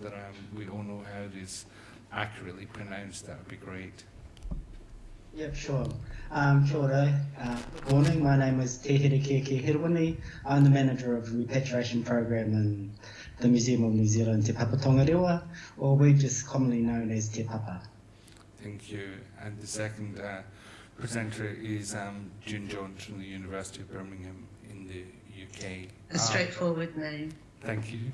that um, we all know how it is accurately pronounced, that would be great. Yep, sure. Um, kia ora. Uh, good morning. My name is Te Herekiekie Herewini. I'm the manager of the repatriation program in the Museum of New Zealand, Te Papa Tongarewa, or we're just commonly known as Te Papa. Thank you. And the second uh, presenter is um, June Jones from the University of Birmingham in the UK. A straightforward name. Thank you.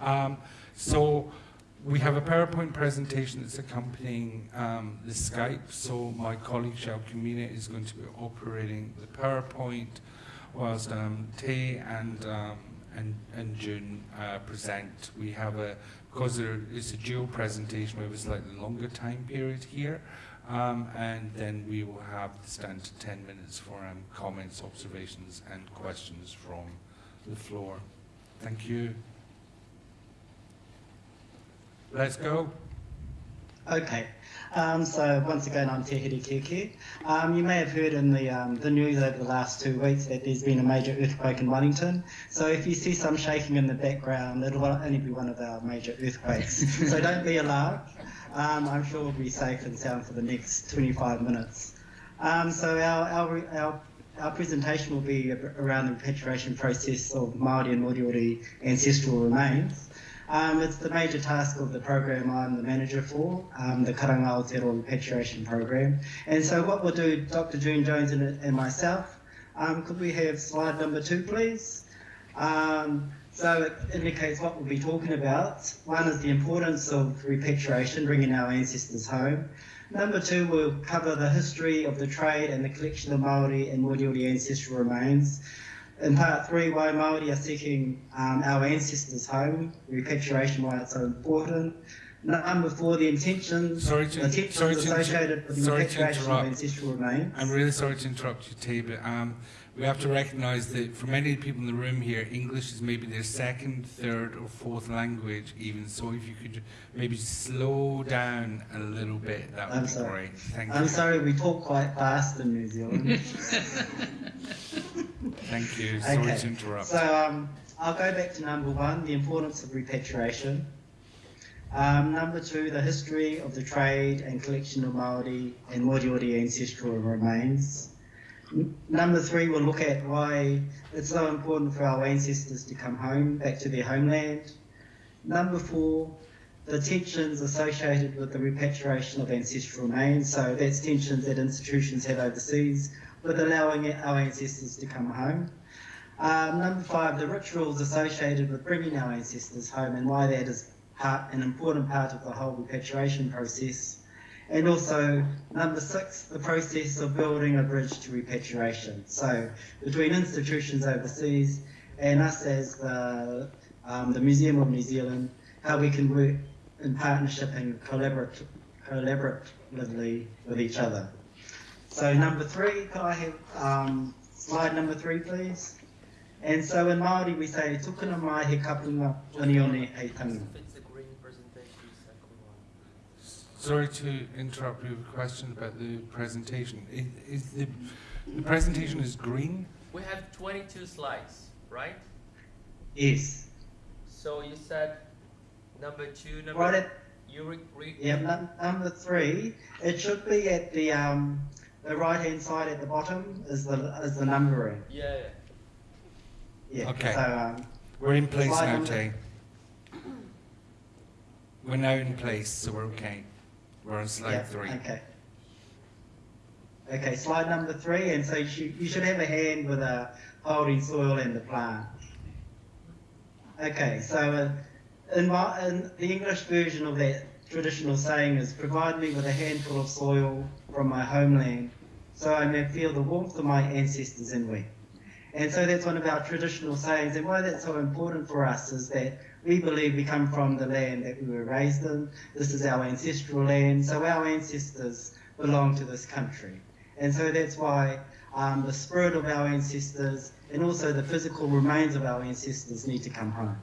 Um, so we have a PowerPoint presentation that's accompanying um, the Skype. So my colleague Shao Kumina is going to be operating the PowerPoint whilst um, Tay and, um, and, and June uh, present. We have a, because it's a dual presentation, we have a slightly longer time period here. Um, and then we will have the standard 10 minutes for um, comments, observations and questions from the floor. Thank you. Let's go. Okay. Um, so once again, I'm Te Herekiekie. Um, you may have heard in the, um, the news over the last two weeks that there's been a major earthquake in Wellington. So if you see some shaking in the background, it'll only be one of our major earthquakes. so don't be alarmed. Um, I'm sure we'll be safe and sound for the next 25 minutes. Um, so our, our, our, our presentation will be around the repatriation process of Māori and Moriori ancestral remains. Um, it's the major task of the program I'm the manager for, um, the Karanga Aotearoa Repatriation Program. And so what we'll do, Dr. June Jones and, and myself, um, could we have slide number two, please? Um, so it indicates what we'll be talking about. One is the importance of repatriation, bringing our ancestors home. Number two, we'll cover the history of the trade and the collection of Māori and Moriori ancestral remains. In part three, why Māori are seeking um, our ancestors home, repatriation, why it's so important. Number four, the intentions, sorry to, intentions sorry to associated with the repatriation of ancestral remains. I'm really sorry to interrupt you, Tay, but um, we have to recognise that for many people in the room here, English is maybe their second, third, or fourth language, even. So if you could maybe slow down a little bit, that would I'm be sorry. great. Thank I'm you. sorry, we talk quite fast in New Zealand. Thank you. Sorry Okay. to interrupt. So um, I'll go back to number one, the importance of repatriation. Um, number two, the history of the trade and collection of Māori and Moriori ancestral remains. N- Number three, we'll look at why it's so important for our ancestors to come home, back to their homeland. Number four, the tensions associated with the repatriation of ancestral remains. So that's tensions that institutions have overseas with allowing our ancestors to come home. Um, number five, the rituals associated with bringing our ancestors home and why that is part, an important part of the whole repatriation process. And also, number six, the process of building a bridge to repatriation. So, between institutions overseas and us as the, um, the Museum of New Zealand, how we can work in partnership and collaborate, collaboratively with each other. So, number three, could I have um, slide number three, please? And so in Māori we say, tukuna mai he kapunga oneone hei tanga. It's the green presentation. Sorry to interrupt your question about the presentation. Is, is the, the presentation is green? We have 22 slides, right? Yes. So you said number two, number Right at, you re, re, yeah, num- number three, it should be at the, um, the right hand side at the bottom is the, is the numbering. yeah, yeah. Okay. So, um, We're in place now, Tay. We're now in place, so we're okay. We're on slide yeah, three. Okay. Okay, slide number three, and so you should, you should have a hand with a holding soil and the plant. Okay, so uh, in, my, in the English version of that traditional saying is provide me with a handful of soil from my homeland so I may feel the warmth of my ancestors in me. And so that's one of our traditional sayings, and why that's so important for us is that we believe we come from the land that we were raised in. This is our ancestral land, so our ancestors belong to this country. And so that's why um, the spirit of our ancestors and also the physical remains of our ancestors need to come home.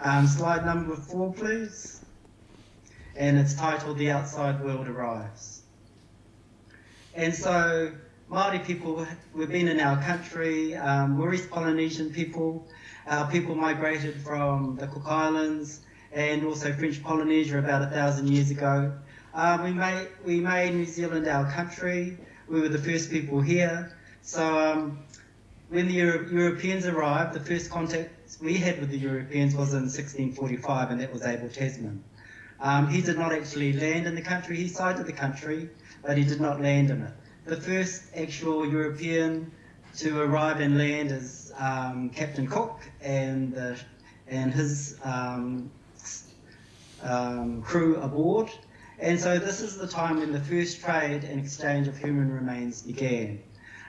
Um, slide number four, please. And it's titled The Outside World Arrives. And so Māori people, we've been in our country, um, Polynesian people. Our people migrated from the Cook Islands and also French Polynesia about a thousand years ago. Um, we, made, we made New Zealand our country. We were the first people here. So um, when the Euro- Europeans arrived, the first contact we had with the Europeans was in 1645, and that was Abel Tasman. Um, he did not actually land in the country, he sighted the country, but he did not land in it. The first actual European to arrive and land is um, Captain Cook and, the, and his um, um, crew aboard. And so this is the time when the first trade and exchange of human remains began.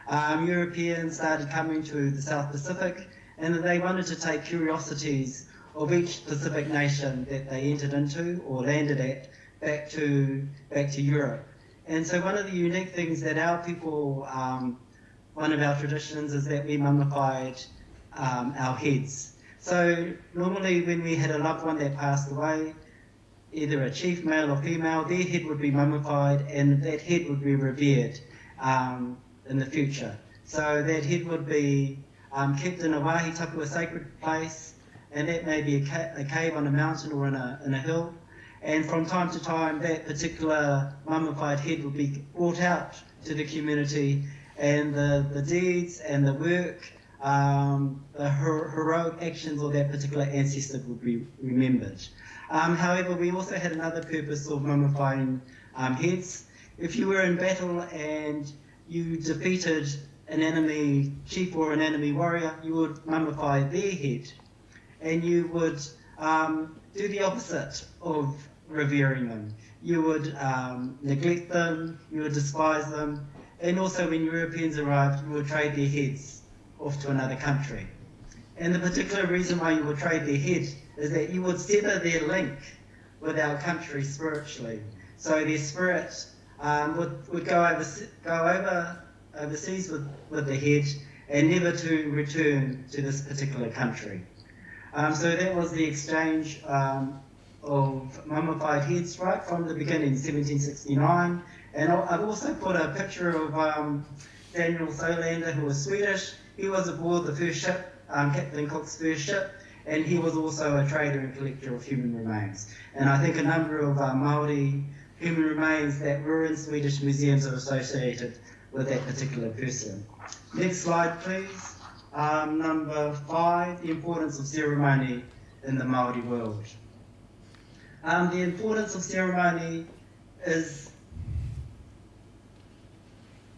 Um, Europeans started coming to the South Pacific and they wanted to take curiosities of each Pacific nation that they entered into or landed at back to back to Europe. And so one of the unique things that our people, um, one of our traditions is that we mummified um, our heads. So normally when we had a loved one that passed away, either a chief male or female, their head would be mummified and that head would be revered um, in the future. So that head would be um, kept in a wahitapu, a sacred place, and that may be a, ca- a cave on a mountain or in a, in a hill. And from time to time, that particular mummified head would be brought out to the community, and the, the deeds and the work, um, the her- heroic actions of that particular ancestor would be remembered. Um, however, we also had another purpose of mummifying um, heads. If you were in battle and you defeated an enemy chief or an enemy warrior, you would mummify their head. And you would um, do the opposite of revering them. You would um, neglect them, you would despise them, and also when Europeans arrived, you would trade their heads off to another country. And the particular reason why you would trade their head is that you would sever their link with our country spiritually. So their spirit um, would, would go, over, go over overseas with, with the head and never to return to this particular country. Um, so that was the exchange um, of mummified heads right from the beginning, 1769. And I've also put a picture of um, Daniel Solander, who was Swedish. He was aboard the first ship, um, Captain Cook's first ship, and he was also a trader and collector of human remains. And I think a number of uh, Maori human remains that were in Swedish museums are associated with that particular person. Next slide, please. Um, number five, the importance of ceremony in the Maori world. Um, the importance of ceremony is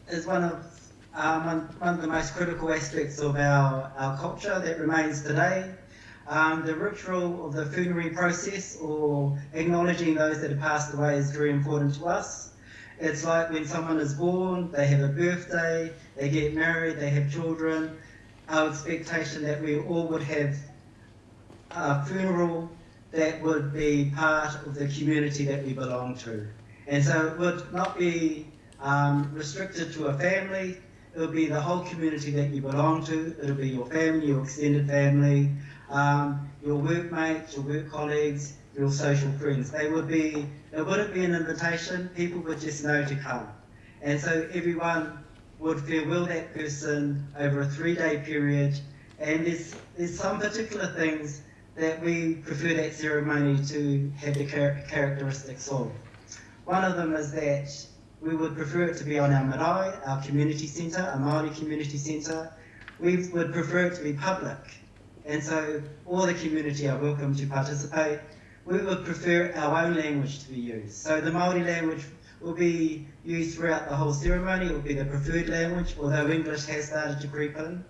is one of um, one, one of the most critical aspects of our, our culture that remains today. Um, the ritual of the funerary process or acknowledging those that have passed away is very important to us. It's like when someone is born, they have a birthday, they get married, they have children. Our expectation that we all would have a funeral that would be part of the community that we belong to. And so it would not be um, restricted to a family, it would be the whole community that you belong to. It'll be your family, your extended family, um, your workmates, your work colleagues, your social friends. They would be, it wouldn't be an invitation, people would just know to come. And so everyone would farewell that person over a three day period. And there's, there's some particular things that we prefer that ceremony to have the char- characteristics of. One of them is that we would prefer it to be on our marae, our community centre, our Māori community centre. We would prefer it to be public. And so all the community are welcome to participate. We would prefer our own language to be used. So the Māori language will be used throughout the whole ceremony. It will be the preferred language, although English has started to creep in.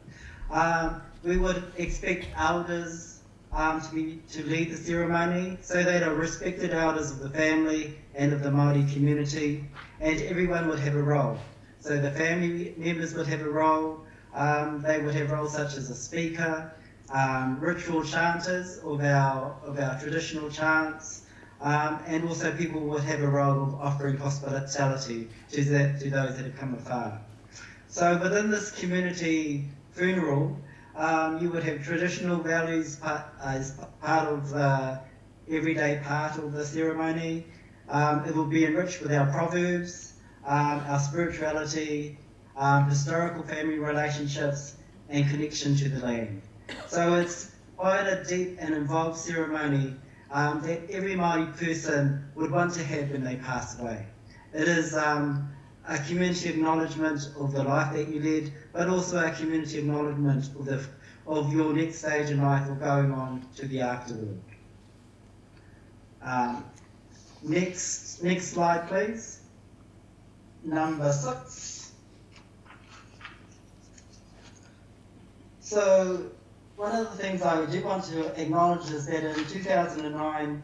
Um, we would expect elders um, to, be, to lead the ceremony so that are respected elders of the family and of the Māori community, and everyone would have a role. So the family members would have a role, um, they would have roles such as a speaker, um, ritual chanters of our, of our traditional chants, um, and also people would have a role of offering hospitality to, the, to those that have come afar. So within this community funeral, um, you would have traditional values part, as part of the everyday part of the ceremony. Um, it will be enriched with our proverbs, um, our spirituality, um, historical family relationships, and connection to the land. So it's quite a deep and involved ceremony um, that every Māori person would want to have when they pass away. It is um, a community acknowledgement of the life that you led, but also a community acknowledgement of, the, of your next stage in life or going on to the afterworld. Um, next, next slide, please. Number six. So, one of the things I do want to acknowledge is that in 2009,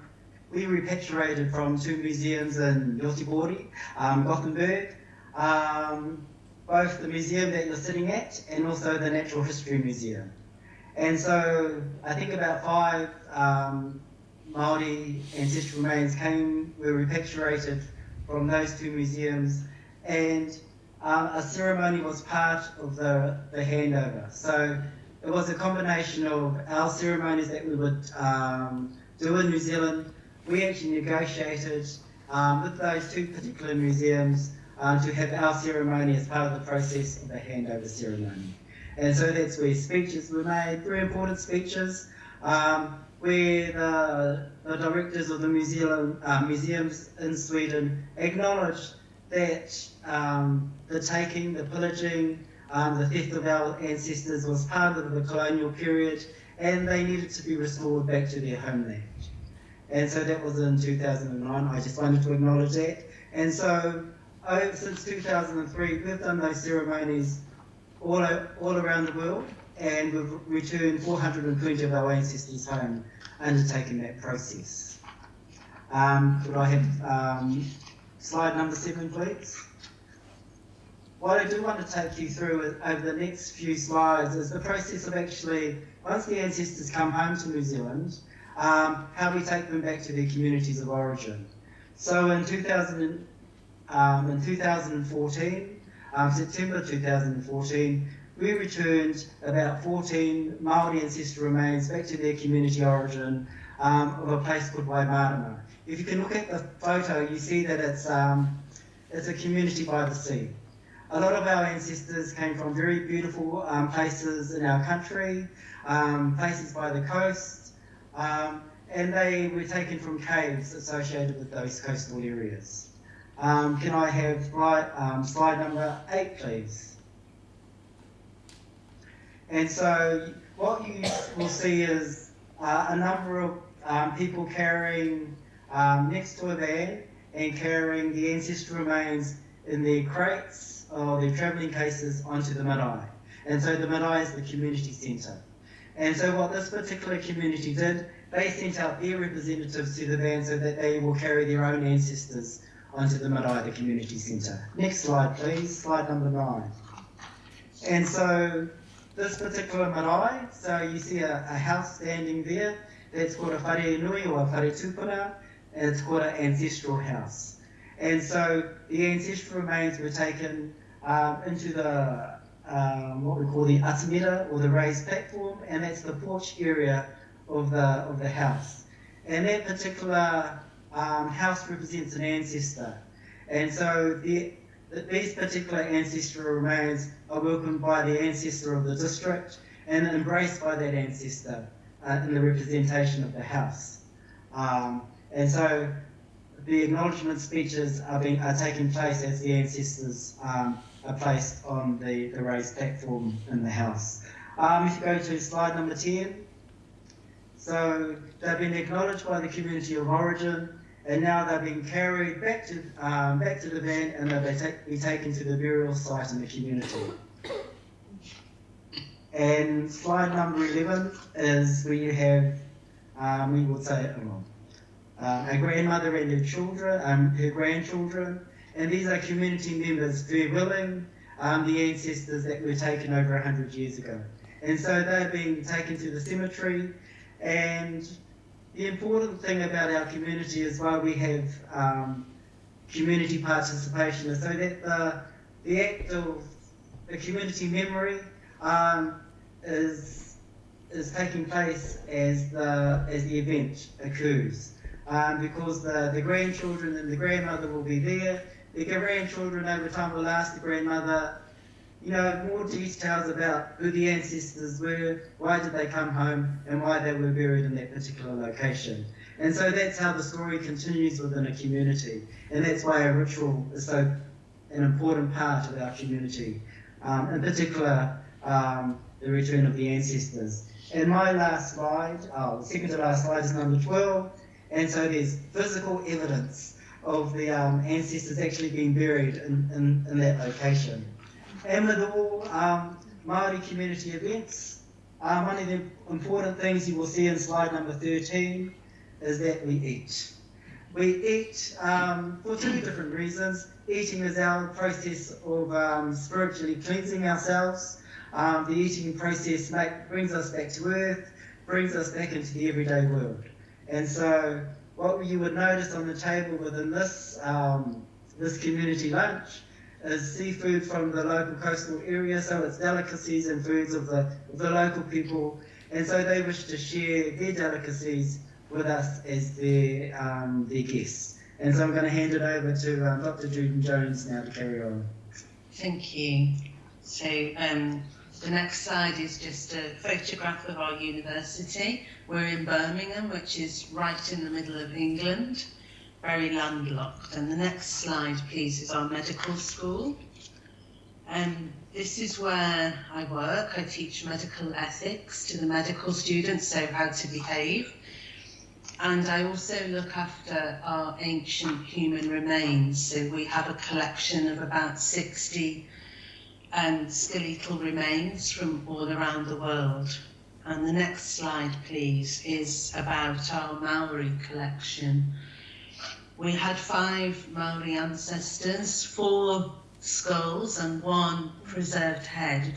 we repatriated from two museums in Göteborg, um, Gothenburg, um, both the museum that you're sitting at and also the Natural History Museum. And so I think about five um, Māori ancestral remains came, were repatriated from those two museums, and um, a ceremony was part of the, the handover. So it was a combination of our ceremonies that we would um, do in New Zealand. We actually negotiated um, with those two particular museums um, to have our ceremony as part of the process of the handover ceremony. And so that's where speeches were made, very important speeches, um, where the, the, directors of the museum, uh, museums in Sweden acknowledged that um, the taking, the pillaging, um, the theft of our ancestors was part of the colonial period and they needed to be restored back to their homeland. And so that was in 2009. I just wanted to acknowledge that. And so since 2003, we've done those ceremonies all, all around the world and we've returned 420 of our ancestors home undertaking that process. Um, could I have um, slide number seven, please? What I do want to take you through over the next few slides is the process of actually, once the ancestors come home to New Zealand, um, how we take them back to their communities of origin. So in 2000, um, in 2014, um, September 2014, we returned about 14 Māori ancestral remains back to their community origin um, of a place called Waimarama. If you can look at the photo, you see that it's, um, it's a community by the sea. A lot of our ancestors came from very beautiful um, places in our country, um, places by the coast, and they were taken from caves associated with those coastal areas. Um, can I have slide, um, slide number eight, please? And so what you will see is uh, a number of um, people carrying um, next to a van and carrying the ancestral remains in their crates or their travelling cases onto the marae. And so the marae is the community centre. And so what this particular community did, they sent out their representatives to the van so that they will carry their own ancestors onto the marae, the community centre. Next slide, please, slide number nine. And so this particular marae, so you see a, a house standing there, that's called a whare nui or a whare tupuna, it's called an ancestral house. And so the ancestral remains were taken um, into the um, what we call the atamira or the raised platform, and that's the porch area of the of the house. And that particular um, house represents an ancestor, and so the, these particular ancestral remains are welcomed by the ancestor of the district and embraced by that ancestor uh, in the representation of the house. Um, and so the acknowledgement speeches are, being, are taking place as the ancestors um, are placed on the, the raised platform in the house. Um, if you go to slide number 10, so they've been acknowledged by the community of origin, and now they've been carried back to um, back to the van, and they'll be, ta- be taken to the burial site in the community. And slide number 11 is where you have, um, we would say, uh, a grandmother and her children, um, her grandchildren, and these are community members very willing, um, the ancestors that were taken over 100 years ago. And so they're being taken to the cemetery, and the important thing about our community is why we have um, community participation is so that the, the act of the community memory um, is is taking place as the as the event occurs. Um, because the, the grandchildren and the grandmother will be there. The grandchildren over time will ask the grandmother, you know, more details about who the ancestors were, why did they come home, and why they were buried in that particular location. And so that's how the story continues within a community. And that's why a ritual is so an important part of our community. Um, in particular, um, the return of the ancestors. And my last slide, oh, the second to last slide is number 12. And so there's physical evidence of the um, ancestors actually being buried in, in, in, that location. All um, Māori community events, um, one of the important things you will see in slide number 13 is that we eat. We eat um, for two different reasons. Eating is our process of um, spiritually cleansing ourselves. Um, the eating process make, brings us back to earth, brings us back into the everyday world. And so, what you would notice on the table within this um, this community lunch is seafood from the local coastal area. So it's delicacies and foods of the of the local people, and so they wish to share their delicacies with us as their um, their guests. And so I'm going to hand it over to um, Dr. June Jones now to carry on. Thank you. So um, the next slide is just a photograph of our university. We're in Birmingham, which is right in the middle of England, very landlocked. And the next slide, please, is our medical school. Um, this is where I work. I teach medical ethics to the medical students, so how to behave. And I also look after our ancient human remains. So we have a collection of about 60 um, skeletal remains from all around the world. And the next slide, please, is about our Maori collection. We had five Maori ancestors, four skulls and one preserved head,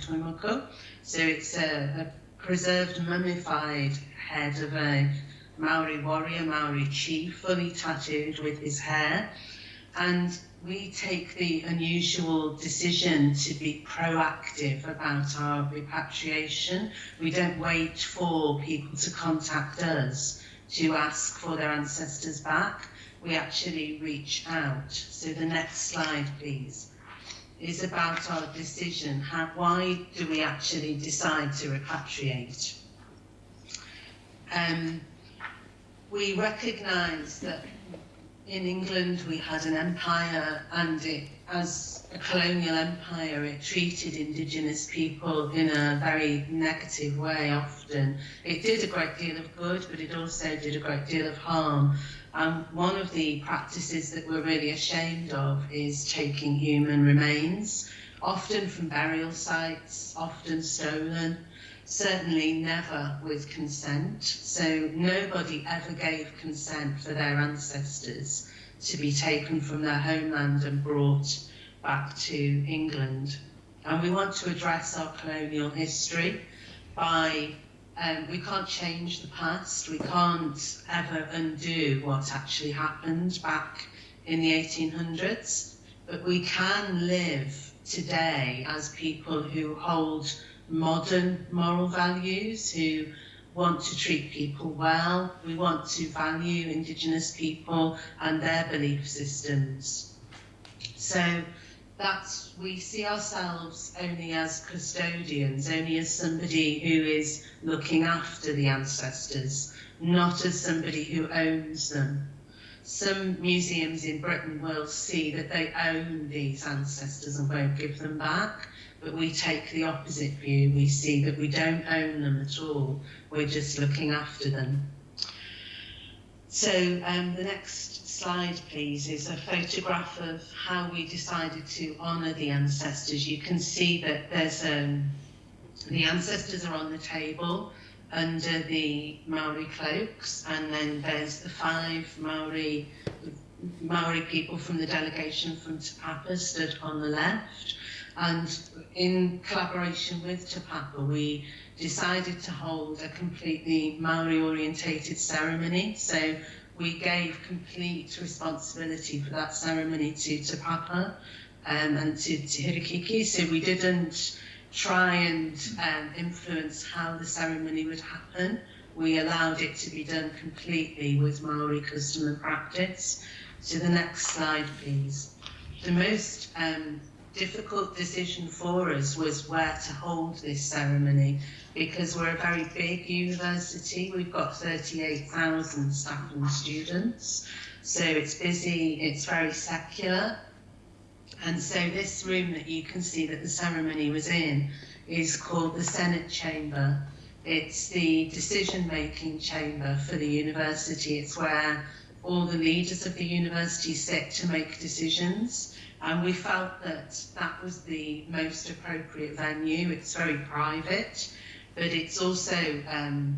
So it's a, a preserved mummified head of a Maori warrior, Maori chief, fully tattooed with his hair. And we take the unusual decision to be proactive about our repatriation. We don't wait for people to contact us to ask for their ancestors back. We actually reach out. So the next slide, please, is about our decision. How, why do we actually decide to repatriate? Um, we recognise that in England we had an empire and it, as a colonial empire it treated indigenous people in a very negative way often. It did a great deal of good but it also did a great deal of harm. And one of the practices that we're really ashamed of is taking human remains, often from burial sites, often stolen, certainly never with consent. So nobody ever gave consent for their ancestors to be taken from their homeland and brought back to England. And we want to address our colonial history by, um, we can't change the past, we can't ever undo what actually happened back in the 1800s, but we can live today as people who hold modern moral values, who want to treat people well. We want to value Indigenous people and their belief systems. So that's, we see ourselves only as custodians, only as somebody who is looking after the ancestors, not as somebody who owns them. Some museums in Britain will see that they own these ancestors and won't give them back but we take the opposite view. We see that we don't own them at all. We're just looking after them. So um, the next slide, please, is a photograph of how we decided to honour the ancestors. You can see that there's um, the ancestors are on the table under the Maori cloaks, and then there's the five Maori Maori people from the delegation from Te stood on the left. And in collaboration with Te Papa, we decided to hold a completely Maori orientated ceremony. So we gave complete responsibility for that ceremony to Te Papa um, and to, to Herekiekie. So we didn't try and um, influence how the ceremony would happen. We allowed it to be done completely with Maori custom and practice. So the next slide, please. The most um, difficult decision for us was where to hold this ceremony because we're a very big university. We've got 38,000 staff and students. So it's busy, it's very secular. And so this room that you can see that the ceremony was in is called the Senate Chamber. It's the decision-making chamber for the university. It's where all the leaders of the university sit to make decisions. And we felt that that was the most appropriate venue. It's very private, but it's also um,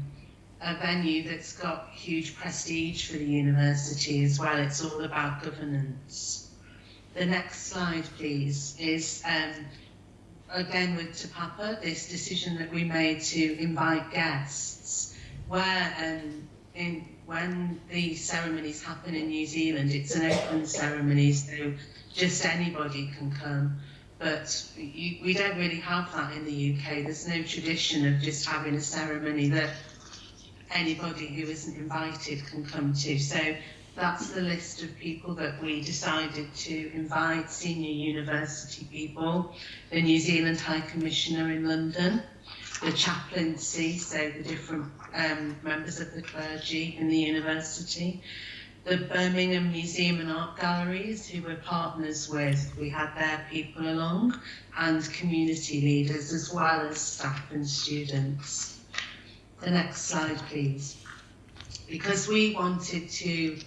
a venue that's got huge prestige for the university as well. It's all about governance. The next slide, please, is um, again with Te Papa, this decision that we made to invite guests, where um, when the ceremonies happen in New Zealand, it's an open ceremony, so just anybody can come. But we don't really have that in the UK. There's no tradition of just having a ceremony that anybody who isn't invited can come to. So that's the list of people that we decided to invite, senior university people, the New Zealand High Commissioner in London, the chaplaincy, so the different um, members of the clergy in the university, the Birmingham Museum and Art Galleries, who we're partners with, we had their people along, and community leaders, as well as staff and students. The next slide, please. Because we wanted to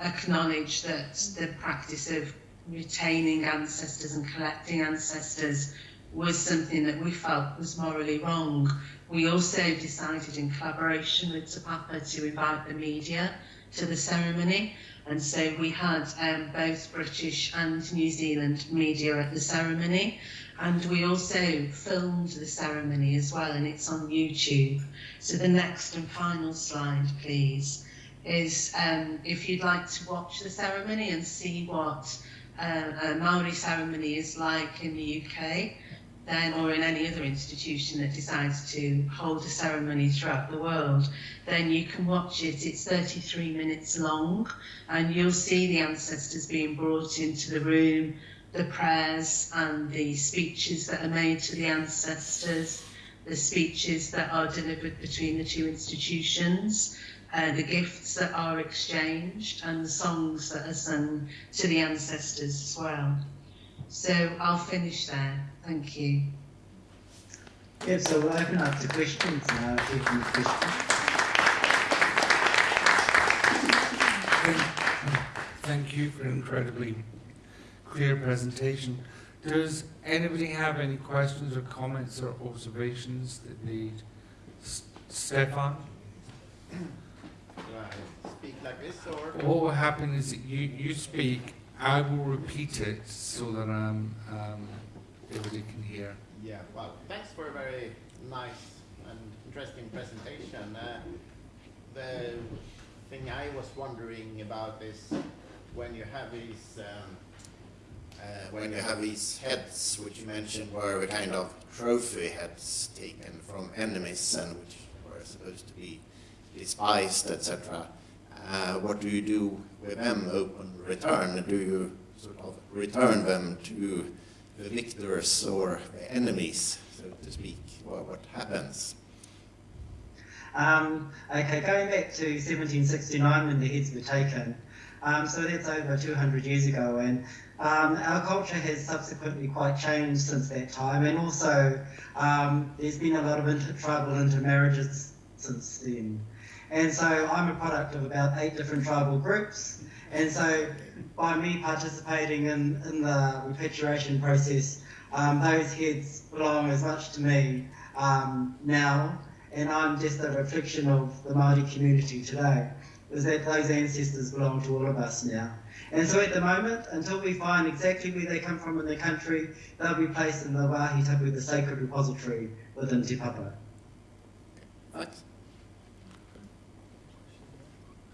acknowledge that the practice of retaining ancestors and collecting ancestors was something that we felt was morally wrong. We also decided in collaboration with Te Papa to invite the media to the ceremony and so we had um, both British and New Zealand media at the ceremony and we also filmed the ceremony as well and it's on YouTube. So the next and final slide please is um, if you'd like to watch the ceremony and see what uh, a Maori ceremony is like in the UK, then or in any other institution that decides to hold a ceremony throughout the world, then you can watch it. It's 33 minutes long, and you'll see the ancestors being brought into the room, the prayers and the speeches that are made to the ancestors, the speeches that are delivered between the two institutions, uh, the gifts that are exchanged, and the songs that are sung to the ancestors as well. So I'll finish there. Thank you. Yeah, so we'll open up to questions now. If you have questions. Thank you for an incredibly clear presentation. Does anybody have any questions or comments or observations that they, S- Stefan? Do I speak like this or? What will happen is that you, you speak, I will repeat it so that um, um, everybody can hear. Yeah, well, thanks for a very nice and interesting presentation. Uh, the thing I was wondering about is when you have these, um, uh, when you have these heads, which you mentioned were a kind of trophy heads taken from enemies and which were supposed to be despised, etc. Uh, what do you do with them upon return? Do you sort of return them to the victors or the enemies, so to speak? What, what happens? Um, okay, going back to 1769 when the heads were taken, um, so that's over 200 years ago, and um, our culture has subsequently quite changed since that time, and also um, there's been a lot of intertribal intermarriages since then. And so I'm a product of about eight different tribal groups, and so by me participating in, in the repatriation process, um, those heads belong as much to me um, now and I'm just a reflection of the Maori community today. Is that those ancestors belong to all of us now. And so at the moment, until we find exactly where they come from in the country, they'll be placed in the Wahi Tapu, the sacred repository within Te Papa. Thanks.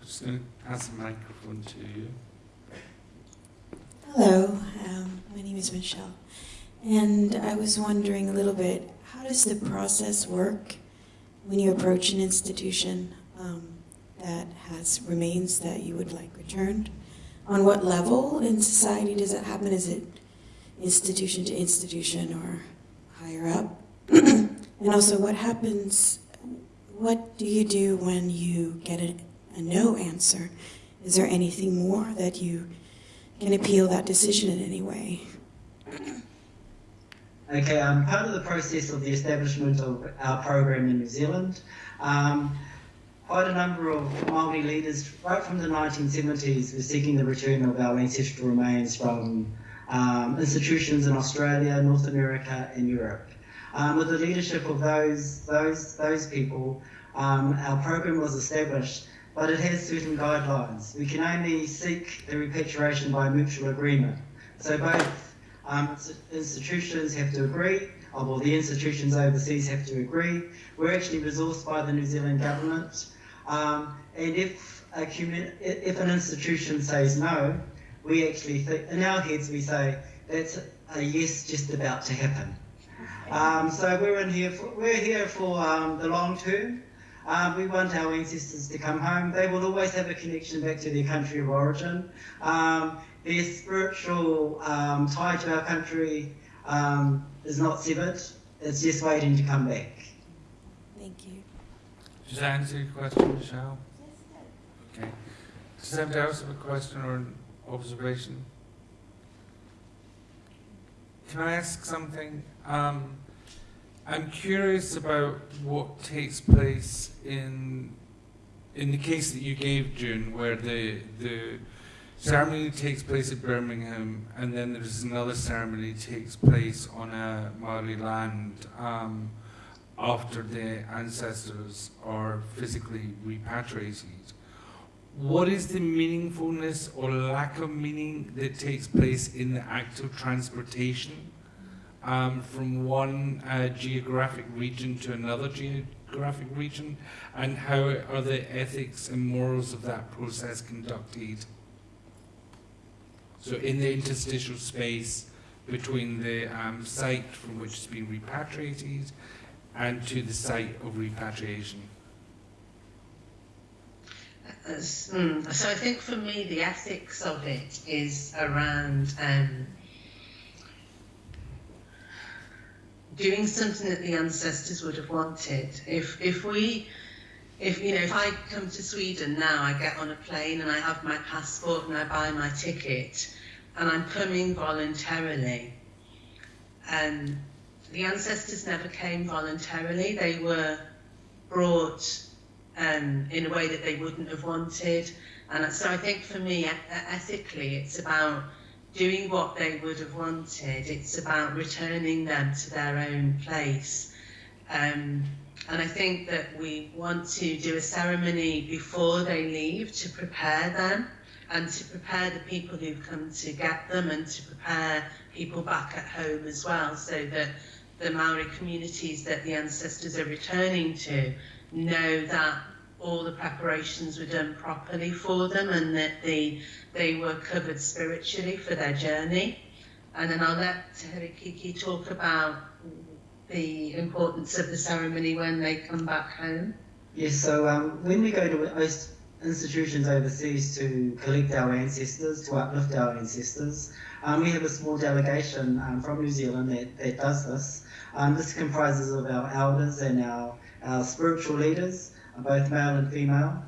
I'm just going to pass the microphone to you. Hello, um, my name is Michelle, and I was wondering a little bit how does the process work when you approach an institution um, that has remains that you would like returned? On what level in society does it happen? Is it institution to institution or higher up? and also, what happens? What do you do when you get a, a no answer? Is there anything more that you can appeal that decision in any way? Okay, um, part of the process of the establishment of our program in New Zealand, um, quite a number of Māori leaders, right from the 1970s, were seeking the return of our ancestral remains from um, institutions in Australia, North America, and Europe. Um, with the leadership of those those those people, um, our program was established, but it has certain guidelines. We can only seek the repatriation by mutual agreement. So both um, institutions have to agree, or well, the institutions overseas have to agree. We're actually resourced by the New Zealand government, um, and if a if an institution says no, we actually think in our heads we say that's a yes just about to happen. Um, so we're in here for, we're here for um, the long term. Um, we want our ancestors to come home. They will always have a connection back to their country of origin. Um, their spiritual um, tie to our country um, is not severed. It's just waiting to come back. Thank you. Does that answer your question, Michelle? Okay. Does anybody else have a question or an observation? Can I ask something? I'm curious about what takes place in in the case that you gave, June, where the the ceremony takes place at Birmingham, and then there's another ceremony takes place on a Maori land um, after the ancestors are physically repatriated. What is the meaningfulness or lack of meaning that takes place in the act of transportation um, from one uh, geographic region to another geographic region, and how are the ethics and morals of that process conducted? So, in the interstitial space between the um, site from which it's been repatriated and to the site of repatriation. Mm, so I think for me the ethics of it is around um, doing something that the ancestors would have wanted. If if we if you know if I come to Sweden now, I get on a plane and I have my passport and I buy my ticket, and I'm coming voluntarily. And the ancestors never came voluntarily; they were brought um, in a way that they wouldn't have wanted. And so I think for me, ethically, it's about doing what they would have wanted. It's about returning them to their own place. Um, and I think that we want to do a ceremony before they leave to prepare them and to prepare the people who've come to get them and to prepare people back at home as well so that the Maori communities that the ancestors are returning to know that all the preparations were done properly for them and that they, they were covered spiritually for their journey. And then I'll let Te Herekiekie talk about the importance of the ceremony when they come back home. Yes, so um, when we go to institutions overseas to collect our ancestors, to uplift our ancestors, um, we have a small delegation um, from New Zealand that, that does this. Um, this comprises of our elders and our, our spiritual leaders, both male and female.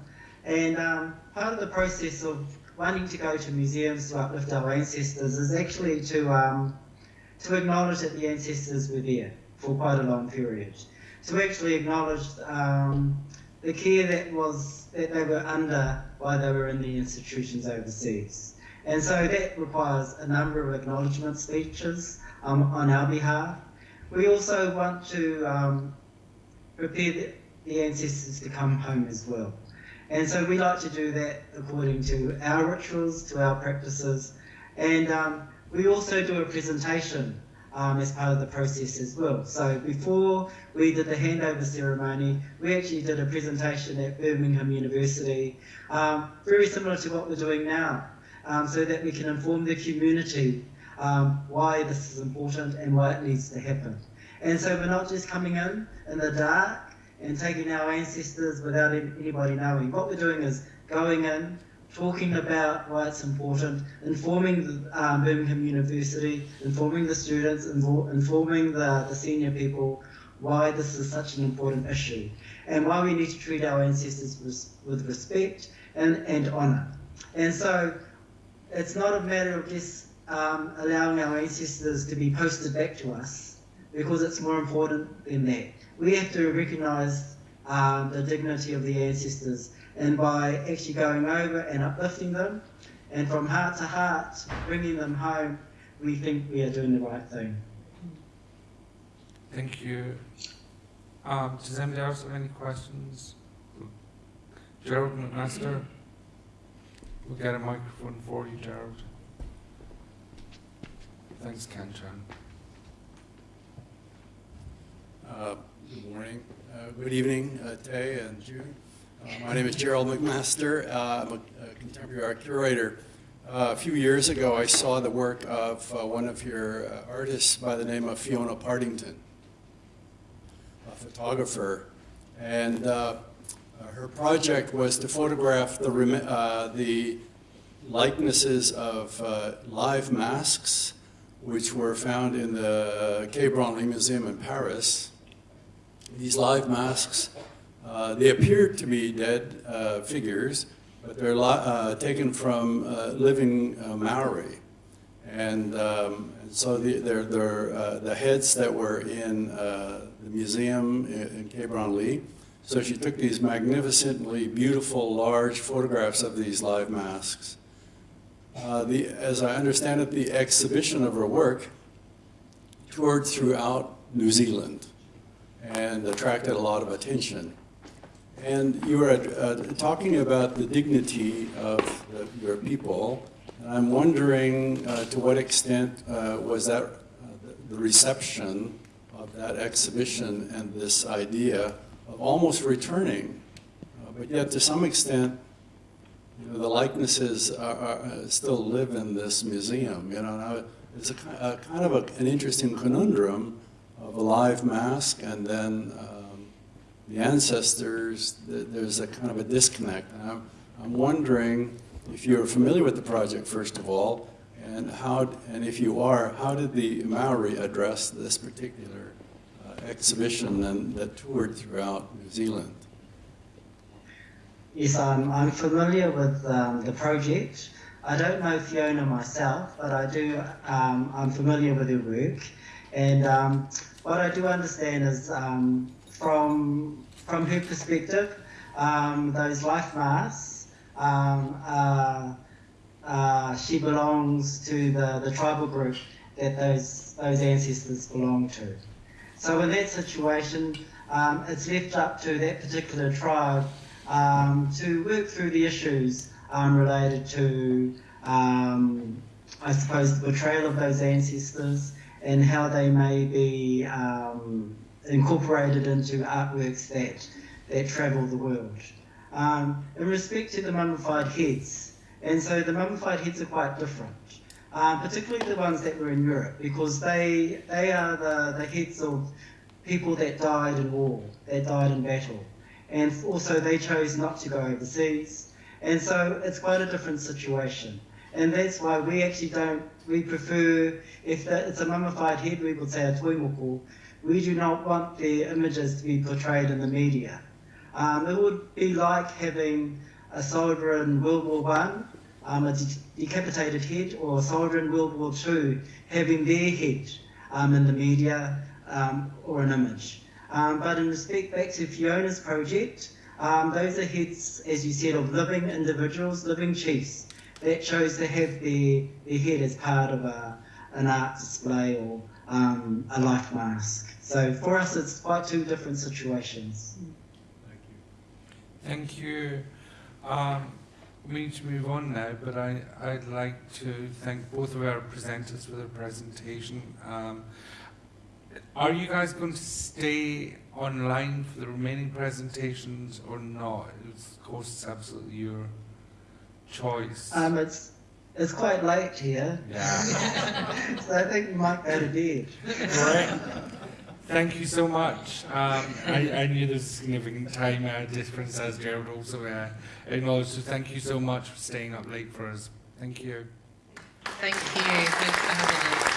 And um, part of the process of wanting to go to museums to uplift our ancestors is actually to, um, to acknowledge that the ancestors were there for quite a long period. To actually acknowledge um, the care that was that they were under while they were in the institutions overseas. And so that requires a number of acknowledgement speeches um, on our behalf. We also want to um, prepare the, ancestors to come home as well. And so we like to do that according to our rituals, to our practices. And um, we also do a presentation um, as part of the process as well. So before we did the handover ceremony, we actually did a presentation at Birmingham University, um, very similar to what we're doing now, um, so that we can inform the community um, why this is important and why it needs to happen. And so we're not just coming in in the dark and taking our ancestors without anybody knowing. What we're doing is going in talking about why it's important, informing um, Birmingham University, informing the students, informing the, the senior people why this is such an important issue and why we need to treat our ancestors with, with respect and, and honour. And so it's not a matter of just um, allowing our ancestors to be posted back to us because it's more important than that. We have to recognise um, the dignity of the ancestors and by actually going over and uplifting them and from heart to heart bringing them home, we think we are doing the right thing. Thank you. Um, does anybody else have any questions? Gerald McMaster? We'll get a microphone for you, Gerald. Thanks, Kanchan. Uh, Good morning, Uh, good evening, uh, Tay and June. Uh, My name is Gerald McMaster. I'm a a contemporary art curator. Uh, A few years ago, I saw the work of uh, one of your uh, artists by the name of Fiona Pardington, a photographer. And her project was to photograph the the likenesses of live masks, which were found in the Quai Branly Museum in Paris. These live masks, uh, they appear to be dead uh, figures, but they're uh, taken from uh, living uh, Maori. And, um, so the, they're, they're, uh, the heads that were in the museum in, in Quai Branly. So she took these magnificently beautiful, large photographs of these live masks. The, as I understand it, the exhibition of her work toured throughout New Zealand and attracted a lot of attention. And you were uh, talking about the dignity of the, your people, and I'm wondering uh, to what extent uh, was that uh, the- reception of that exhibition and this idea of almost returning, uh, but yet to some extent, you know, the likenesses are, are, uh, still live in this museum. You know, now it's a, a kind of a, an interesting conundrum a live mask and then um, the ancestors. th- There's a kind of a disconnect. And I'm, I'm wondering if you're familiar with the project first of all, and how, and if you are, how did the Maori address this particular uh, exhibition and that toured throughout New Zealand? Yes, I'm, I'm familiar with um, the project. I don't know Fiona myself, but I do. Um, I'm familiar with her work, and um, what I do understand is um, from from her perspective, um, those life masks. Um, uh, uh, she belongs to the, the tribal group that those those ancestors belong to. So in that situation, um, it's left up to that particular tribe um, to work through the issues um, related to, I suppose, the betrayal of those ancestors and how they may be um, incorporated into artworks that, that travel the world. Um, in respect to the mummified heads, and so the mummified heads are quite different. Um, particularly the ones that were in Europe, because they they are the, the heads of people that died in war, that died in battle and also they chose not to go overseas. And so it's quite a different situation. And that's why we actually don't, we prefer, if the, it's a mummified head, we would say a toi moko, we do not want their images to be portrayed in the media. Um, it would be like having a soldier in World War One, um, a de- decapitated head, or a soldier in World War Two having their head um, in the media um, or an image. Um, but in respect back to Fiona's project, um, those are heads, as you said, of living individuals, living chiefs that chose to have their, their head as part of a, an art display or um, a life mask. So for us, it's quite two different situations. Thank you. Thank you. Um, we need to move on now, but I, I'd like to thank both of our presenters for their presentation. Um, are you guys going to stay online for the remaining presentations or not? Of course, it's absolutely your choice. Um, it's it's quite late here, yeah. so I think we might go to bed. Great. Thank you so much. Um, I, I knew there was a significant time uh, difference, as Gerald also uh, acknowledged. So thank you so much for staying up late for us. Thank you. Thank you. Thanks for having us.